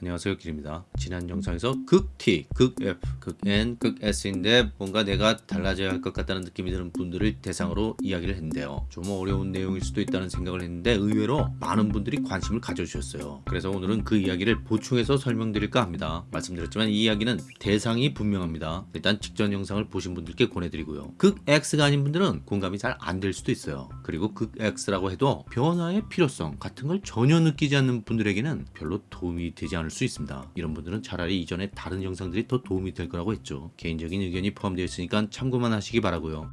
안녕하세요 길입니다. 지난 영상에서 극 T, 극 F, 극 N, 극 S인데 뭔가 내가 달라져야 할 것 같다는 느낌이 드는 분들을 대상으로 이야기를 했는데요. 좀 어려운 내용일 수도 있다는 생각을 했는데 의외로 많은 분들이 관심을 가져주셨어요. 그래서 오늘은 그 이야기를 보충해서 설명드릴까 합니다. 말씀드렸지만 이 이야기는 대상이 분명합니다. 일단 직전 영상을 보신 분들께 권해드리고요. 극 X가 아닌 분들은 공감이 잘 안 될 수도 있어요. 그리고 극 X라고 해도 변화의 필요성 같은 걸 전혀 느끼지 않는 분들에게는 별로 도움이 되지 않을 수 있습니다. 이런 분들은 차라리 이전에 다른 영상들이 더 도움이 될 거라고 했죠. 개인적인 의견이 포함되어 있으니까 참고만 하시기 바라고요.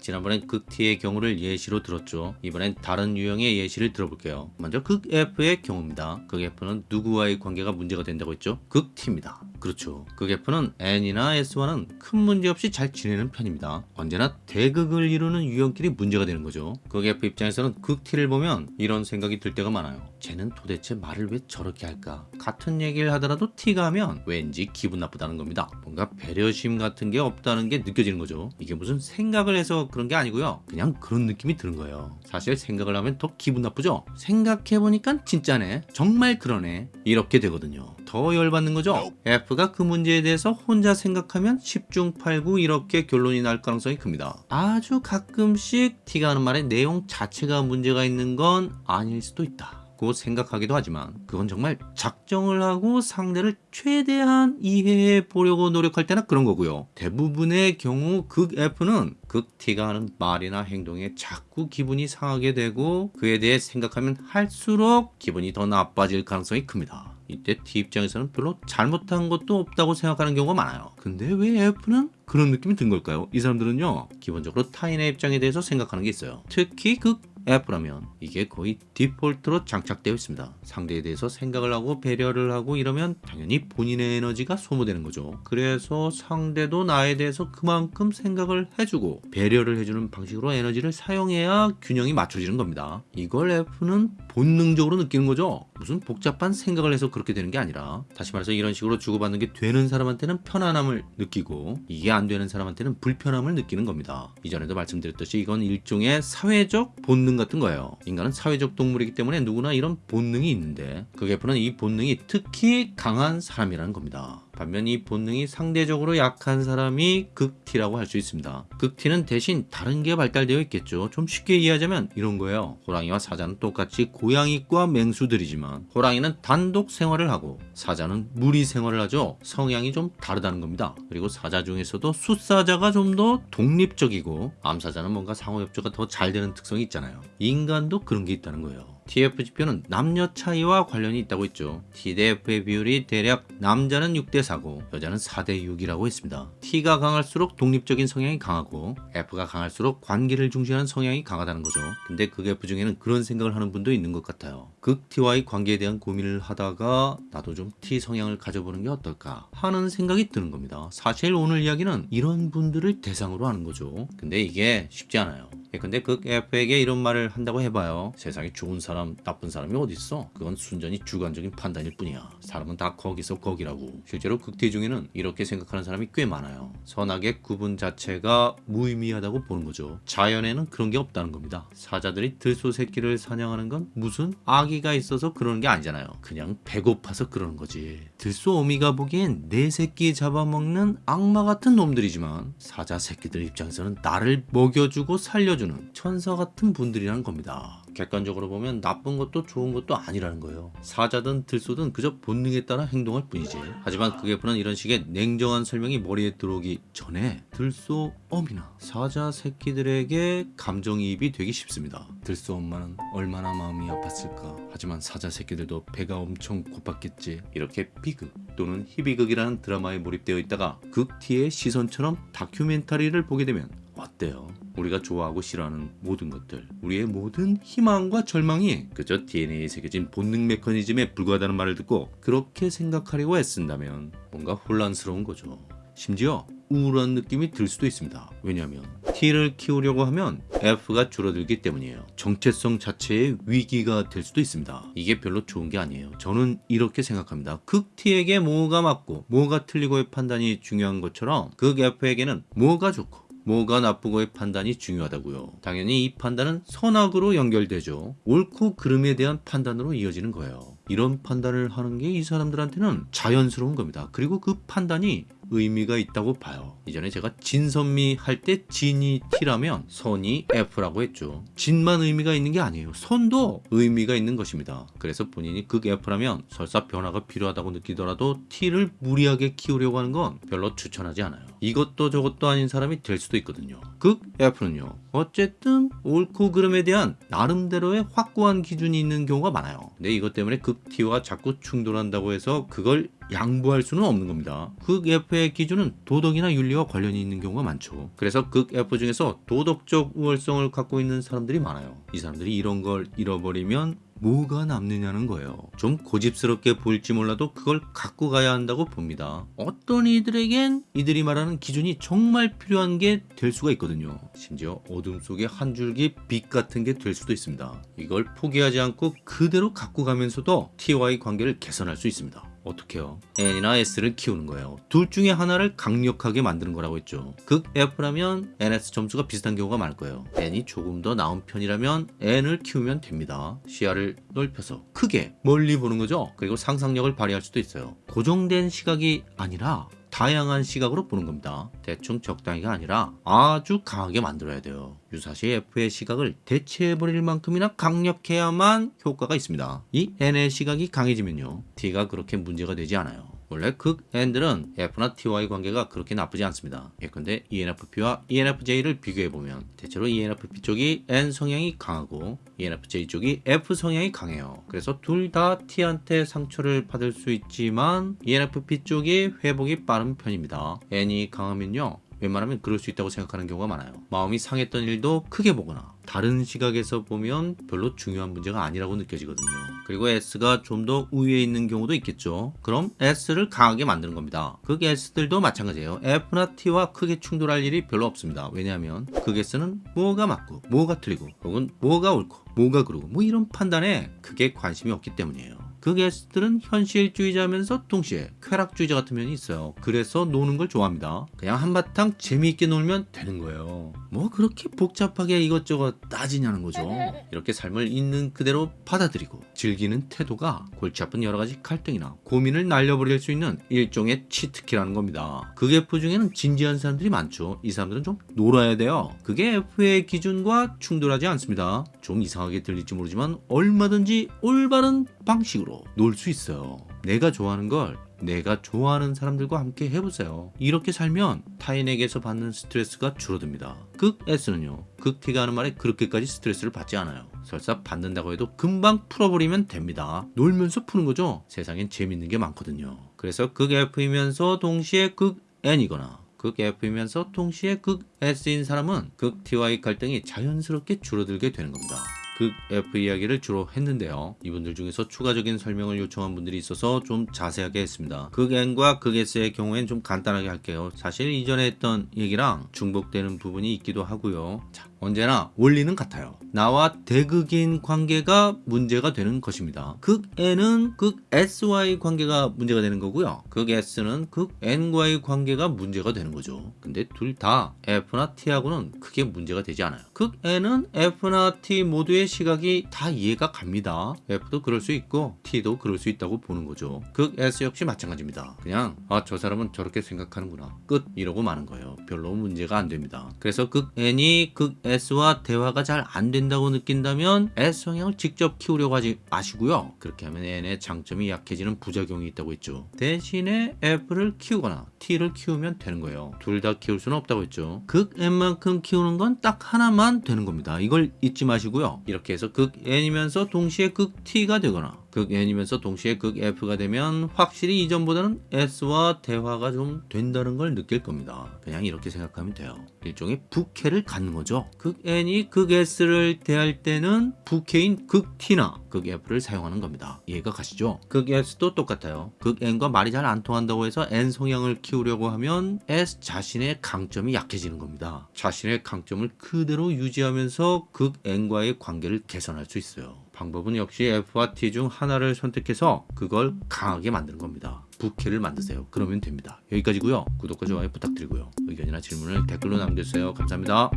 지난번엔 극 T의 경우를 예시로 들었죠. 이번엔 다른 유형의 예시를 들어볼게요. 먼저 극 F의 경우입니다. 극 F는 누구와의 관계가 문제가 된다고 했죠? 극 T입니다. 그렇죠. 극 F는 N이나 S와는 큰 문제 없이 잘 지내는 편입니다. 언제나 대극을 이루는 유형끼리 문제가 되는 거죠. 극 F 입장에서는 극 T를 보면 이런 생각이 들 때가 많아요. 쟤는 도대체 말을 왜 저렇게 할까? 같은 얘기를 하더라도 T가 하면 왠지 기분 나쁘다는 겁니다. 뭔가 배려심 같은 게 없다는 게 느껴지는 거죠. 이게 무슨 생각을 해서 그런 게 아니고요. 그냥 그런 느낌이 드는 거예요. 사실 생각을 하면 더 기분 나쁘죠? 생각해보니까 진짜네. 정말 그러네. 이렇게 되거든요. 더 열받는 거죠? F가 그 문제에 대해서 혼자 생각하면 10중 8구 이렇게 결론이 날 가능성이 큽니다. 아주 가끔씩 T가 하는 말의 내용 자체가 문제가 있는 건 아닐 수도 있다. 고 생각하기도 하지만 그건 정말 작정을 하고 상대를 최대한 이해해 보려고 노력할 때나 그런 거고요. 대부분의 경우 극 F는 극 T가 하는 말이나 행동에 자꾸 기분이 상하게 되고 그에 대해 생각하면 할수록 기분이 더 나빠질 가능성이 큽니다. 이때 T 입장에서는 별로 잘못한 것도 없다고 생각하는 경우가 많아요. 근데 왜 F는 그런 느낌이 든 걸까요? 이 사람들은요 기본적으로 타인의 입장에 대해서 생각하는 게 있어요. 특히 극 F라면 이게 거의 디폴트로 장착되어 있습니다. 상대에 대해서 생각을 하고 배려를 하고 이러면 당연히 본인의 에너지가 소모되는 거죠. 그래서 상대도 나에 대해서 그만큼 생각을 해주고 배려를 해주는 방식으로 에너지를 사용해야 균형이 맞춰지는 겁니다. 이걸 F는 본능적으로 느끼는 거죠. 무슨 복잡한 생각을 해서 그렇게 되는 게 아니라 다시 말해서 이런 식으로 주고받는 게 되는 사람한테는 편안함을 느끼고 이게 안 되는 사람한테는 불편함을 느끼는 겁니다. 이전에도 말씀드렸듯이 이건 일종의 사회적 본능 같은 거예요. 인간은 사회적 동물이기 때문에 누구나 이런 본능이 있는데 그 개표는 이 본능이 특히 강한 사람이라는 겁니다. 반면 이 본능이 상대적으로 약한 사람이 극티라고 할 수 있습니다. 극티는 대신 다른 게 발달되어 있겠죠. 좀 쉽게 이해하자면 이런 거예요. 호랑이와 사자는 똑같이 고양이과 맹수들이지만 호랑이는 단독 생활을 하고 사자는 무리 생활을 하죠. 성향이 좀 다르다는 겁니다. 그리고 사자 중에서도 숫사자가 좀 더 독립적이고 암사자는 뭔가 상호협조가 더 잘 되는 특성이 있잖아요. 인간도 그런 게 있다는 거예요. TF 지표는 남녀 차이와 관련이 있다고 했죠. T 대 F의 비율이 대략 남자는 6대 4고 여자는 4대 6이라고 했습니다. T가 강할수록 독립적인 성향이 강하고 F가 강할수록 관계를 중시하는 성향이 강하다는 거죠. 근데 극 F 중에는 그런 생각을 하는 분도 있는 것 같아요. 극 T와의 관계에 대한 고민을 하다가 나도 좀 T 성향을 가져보는 게 어떨까 하는 생각이 드는 겁니다. 사실 오늘 이야기는 이런 분들을 대상으로 하는 거죠. 근데 이게 쉽지 않아요. 예, 근데 극 F에게 이런 말을 한다고 해봐요. 세상에 좋은 사람, 나쁜 사람이 어딨어? 그건 순전히 주관적인 판단일 뿐이야. 사람은 다 거기서 거기라고. 실제로 극대 중에는 이렇게 생각하는 사람이 꽤 많아요. 선악의 구분 자체가 무의미하다고 보는 거죠. 자연에는 그런 게 없다는 겁니다. 사자들이 들소 새끼를 사냥하는 건 무슨 악 의가 있어서 그러는 게 아니잖아요. 그냥 배고파서 그러는 거지. 들소 어미가 보기엔 내 새끼 잡아먹는 악마 같은 놈들이지만 사자 새끼들 입장에서는 나를 먹여주고 살려주는 천사 같은 분들이라는 겁니다. 객관적으로 보면 나쁜 것도 좋은 것도 아니라는 거예요. 사자든 들소든 그저 본능에 따라 행동할 뿐이지. 하지만 그게 보는 이런 식의 냉정한 설명이 머리에 들어오기 전에 들소 어미나 사자 새끼들에게 감정이입이 되기 쉽습니다. 들소 엄마는 얼마나 마음이 아팠을까. 하지만 사자 새끼들도 배가 엄청 고팠겠지. 이렇게 비극 또는 희비극이라는 드라마에 몰입되어 있다가 극티의 시선처럼 다큐멘터리를 보게 되면 어때요? 우리가 좋아하고 싫어하는 모든 것들 우리의 모든 희망과 절망이 그저 DNA에 새겨진 본능 메커니즘에 불과하다는 말을 듣고 그렇게 생각하려고 애쓴다면 뭔가 혼란스러운 거죠. 심지어 우울한 느낌이 들 수도 있습니다. 왜냐하면 T를 키우려고 하면 F가 줄어들기 때문이에요. 정체성 자체의 위기가 될 수도 있습니다. 이게 별로 좋은 게 아니에요. 저는 이렇게 생각합니다. 극 T에게 뭐가 맞고 뭐가 틀리고의 판단이 중요한 것처럼 극 F에게는 뭐가 좋고 뭐가 나쁘고의 판단이 중요하다고요. 당연히 이 판단은 선악으로 연결되죠. 옳고 그름에 대한 판단으로 이어지는 거예요. 이런 판단을 하는 게 이 사람들한테는 자연스러운 겁니다. 그리고 그 판단이 의미가 있다고 봐요. 이전에 제가 진선미 할 때 진이 T라면 선이 F라고 했죠. 진만 의미가 있는 게 아니에요. 선도 의미가 있는 것입니다. 그래서 본인이 극 F라면 설사 변화가 필요하다고 느끼더라도 T를 무리하게 키우려고 하는 건 별로 추천하지 않아요. 이것도 저것도 아닌 사람이 될 수도 있거든요. 극 F는요. 어쨌든 옳고 그름에 대한 나름대로의 확고한 기준이 있는 경우가 많아요. 근데 이것 때문에 극 T와 자꾸 충돌한다고 해서 그걸 양보할 수는 없는 겁니다. 극 F의 기준은 도덕이나 윤리와 관련이 있는 경우가 많죠. 그래서 극 F 중에서 도덕적 우월성을 갖고 있는 사람들이 많아요. 이 사람들이 이런 걸 잃어버리면 뭐가 남느냐는 거예요. 좀 고집스럽게 보일지 몰라도 그걸 갖고 가야 한다고 봅니다. 어떤 이들에겐 이들이 말하는 기준이 정말 필요한 게 될 수가 있거든요. 심지어 어둠 속에 한 줄기 빛 같은 게 될 수도 있습니다. 이걸 포기하지 않고 그대로 갖고 가면서도 T와의 관계를 개선할 수 있습니다. 어떻게요? N이나 S를 키우는 거예요. 둘 중에 하나를 강력하게 만드는 거라고 했죠. 극 F라면 NS 점수가 비슷한 경우가 많을 거예요. N이 조금 더 나은 편이라면 N을 키우면 됩니다. 시야를 넓혀서 크게 멀리 보는 거죠. 그리고 상상력을 발휘할 수도 있어요. 고정된 시각이 아니라 다양한 시각으로 보는 겁니다. 대충 적당히가 아니라 아주 강하게 만들어야 돼요. 유사시 F의 시각을 대체해버릴 만큼이나 강력해야만 효과가 있습니다. 이 N의 시각이 강해지면요. T가 그렇게 문제가 되지 않아요. 원래 극 N들은 F나 T와의 관계가 그렇게 나쁘지 않습니다. 예컨대 ENFP와 ENFJ를 비교해보면 대체로 ENFP 쪽이 N 성향이 강하고 ENFJ 쪽이 F 성향이 강해요. 그래서 둘 다 T한테 상처를 받을 수 있지만 ENFP 쪽이 회복이 빠른 편입니다. N이 강하면요. 웬만하면 그럴 수 있다고 생각하는 경우가 많아요. 마음이 상했던 일도 크게 보거나 다른 시각에서 보면 별로 중요한 문제가 아니라고 느껴지거든요. 그리고 S가 좀 더 우위에 있는 경우도 있겠죠. 그럼 S를 강하게 만드는 겁니다. 극 S들도 마찬가지예요. F나 T와 크게 충돌할 일이 별로 없습니다. 왜냐하면 극 S는 뭐가 맞고 뭐가 틀리고 혹은 뭐가 옳고 뭐가 그르고 뭐 이런 판단에 크게 관심이 없기 때문이에요. 그 게스트들은 현실주의자면서 동시에 쾌락주의자 같은 면이 있어요. 그래서 노는 걸 좋아합니다. 그냥 한바탕 재미있게 놀면 되는 거예요. 뭐 그렇게 복잡하게 이것저것 따지냐는 거죠. 이렇게 삶을 있는 그대로 받아들이고 즐기는 태도가 골치 아픈 여러 가지 갈등이나 고민을 날려버릴 수 있는 일종의 치트키라는 겁니다. 그게 F 중에는 진지한 사람들이 많죠. 이 사람들은 좀 놀아야 돼요. 그게 F의 기준과 충돌하지 않습니다. 좀 이상하게 들릴지 모르지만 얼마든지 올바른 방식으로 놀 수 있어요. 내가 좋아하는 걸 내가 좋아하는 사람들과 함께 해보세요. 이렇게 살면 타인에게서 받는 스트레스가 줄어듭니다. 극 S는요. 극 T가 하는 말에 그렇게까지 스트레스를 받지 않아요. 설사 받는다고 해도 금방 풀어버리면 됩니다. 놀면서 푸는 거죠. 세상엔 재밌는 게 많거든요. 그래서 극 F이면서 동시에 극 N이거나 극 F이면서 동시에 극 S인 사람은 극 T와의 갈등이 자연스럽게 줄어들게 되는 겁니다. 극 F 이야기를 주로 했는데요. 이분들 중에서 추가적인 설명을 요청한 분들이 있어서 좀 자세하게 했습니다. 극 N과 극 S의 경우엔 좀 간단하게 할게요. 사실 이전에 했던 얘기랑 중복되는 부분이 있기도 하고요. 자, 언제나 원리는 같아요. 나와 대극인 관계가 문제가 되는 것입니다. 극 N은 극 S와의 관계가 문제가 되는 거고요. 극 S는 극 N과의 관계가 문제가 되는 거죠. 근데 둘 다 F나 T하고는 크게 문제가 되지 않아요. 극 N은 F나 T 모두의 시각이 다 이해가 갑니다. F도 그럴 수 있고 T도 그럴 수 있다고 보는 거죠. 극 S 역시 마찬가지입니다. 그냥 아 저 사람은 저렇게 생각하는구나. 끝 이러고 마는 거예요. 별로 문제가 안 됩니다. 그래서 극 N이 극 S와 대화가 잘 안 된다고 느낀다면 S 성향을 직접 키우려고 하지 마시고요. 그렇게 하면 N의 장점이 약해지는 부작용이 있다고 했죠. 대신에 F를 키우거나 T를 키우면 되는 거예요. 둘 다 키울 수는 없다고 했죠. 극 N만큼 키우는 건 딱 하나만 되는 겁니다. 이걸 잊지 마시고요. 이렇게 해서 극 N이면서 동시에 극 T가 되거나 극 N이면서 동시에 극 F가 되면 확실히 이전보다는 S와 대화가 좀 된다는 걸 느낄 겁니다. 그냥 이렇게 생각하면 돼요. 일종의 부캐를 갖는 거죠. 극 N이 극 S를 대할 때는 부캐인 극 T나 극 F를 사용하는 겁니다. 이해가 가시죠? 극 S도 똑같아요. 극 N과 말이 잘 안 통한다고 해서 N 성향을 키우려고 하면 S 자신의 강점이 약해지는 겁니다. 자신의 강점을 그대로 유지하면서 극 N과의 관계를 개선할 수 있어요. 방법은 역시 F와 T 중 하나를 선택해서 그걸 강하게 만드는 겁니다. 부캐를 만드세요. 그러면 됩니다. 여기까지고요. 구독과 좋아요 부탁드리고요. 의견이나 질문을 댓글로 남겨주세요. 감사합니다.